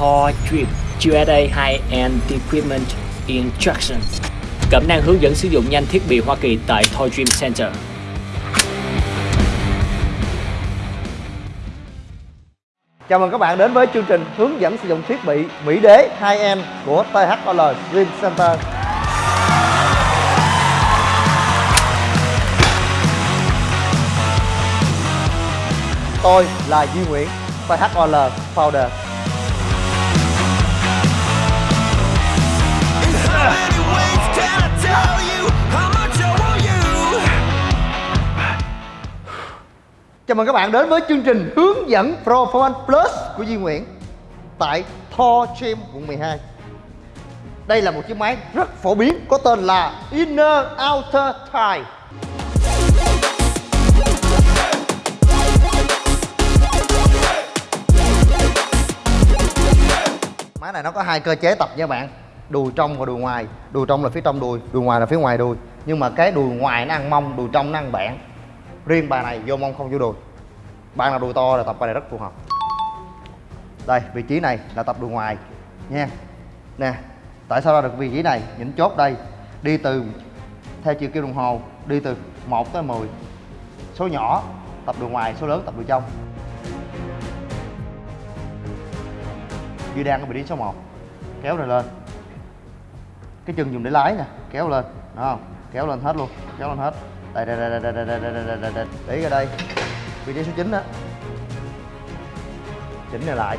Thor Dream USA High-End Equipment Instruction Cẩm năng hướng dẫn sử dụng nhanh thiết bị Hoa Kỳ tại Thor Dream Center Chào mừng các bạn đến với chương trình hướng dẫn sử dụng thiết bị Mỹ Đế 2M của THOL Dream Center. Tôi là Duy Nguyễn, THOL Founder. Chào mừng các bạn đến với chương trình hướng dẫn Performance Plus của Duy Nguyễn tại Thor Gym quận 12. Đây là một chiếc máy rất phổ biến có tên là Inner Outer Tie Máy này nó có hai cơ chế tập nha bạn Đùi trong và đùi ngoài. Đùi trong là phía trong đùi, đùi ngoài là phía ngoài đùi. Nhưng mà cái đùi ngoài nó ăn mông, đùi trong nó ăn bẹn Riêng bài này vô mông không vô đùi. Bạn nào đùi to là tập bài này rất phù hợp Đây, vị trí này là tập đùi ngoài Nha Nè, tại sao ra được vị trí này? Những chốt đây Đi từ, theo chiều kim đồng hồ Đi từ 1 tới 10 Số nhỏ tập đùi ngoài, số lớn tập đùi trong Duy đang ở vị trí số 1 Kéo này lên Cái chân dùng để lái nè, kéo lên đúng không? Kéo lên hết luôn, kéo lên hết Đây đây đây đây đây đây đây đây đây đây Để ra đây Vị trí số 9 đó Chỉnh này lại.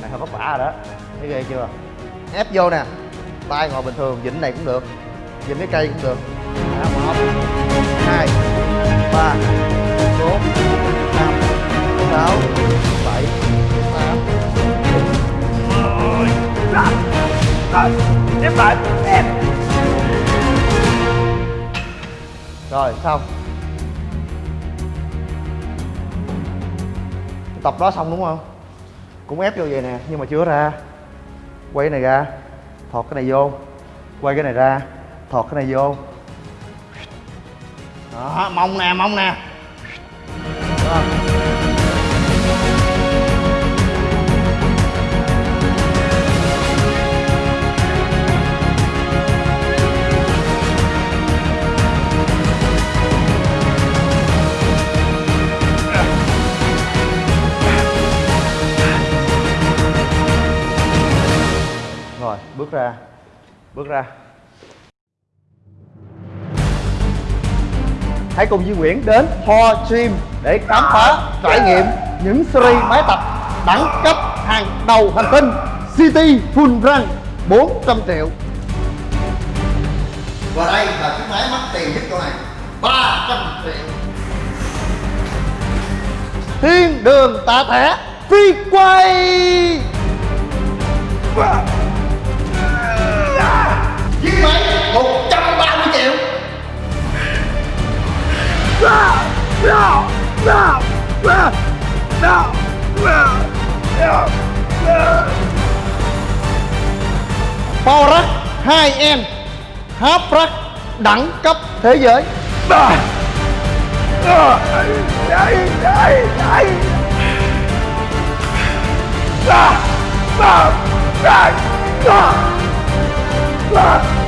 Này hơi vất vả rồi đó. Thấy ghê chưa? Ép vô nè. Tay ngồi bình thường, vịnh này cũng được. Vịnh cái cây cũng được. Đó, một hai ba bốn năm sáu bảy tám. Em lại em. Rồi xong Tập đó xong đúng không? Cũng ép vô vậy nè, Nhưng mà chưa ra Quay cái này ra, Thọt cái này vô Quay cái này ra, Thọt cái này vô Đó, mông nè mông nè Đó. Rồi, bước ra. Bước ra. Hãy cùng Duy Nguyễn đến Thor Gym để khám phá, trải nghiệm những series máy tập đẳng cấp hàng đầu hành tinh City Full Run 400 triệu. Và đây là chiếc máy mắc tiền nhất chỗ này 300 triệu. Thiên đường tạ thẻ phi quay Power Rack 2 em Hấp Rack đẳng cấp thế giới Đấy. Ah! Ah! Ah! Ah! Ah!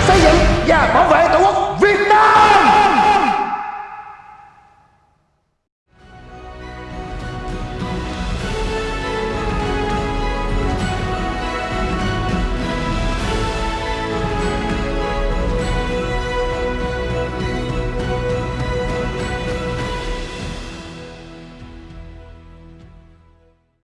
xây dựng và bảo vệ tổ quốc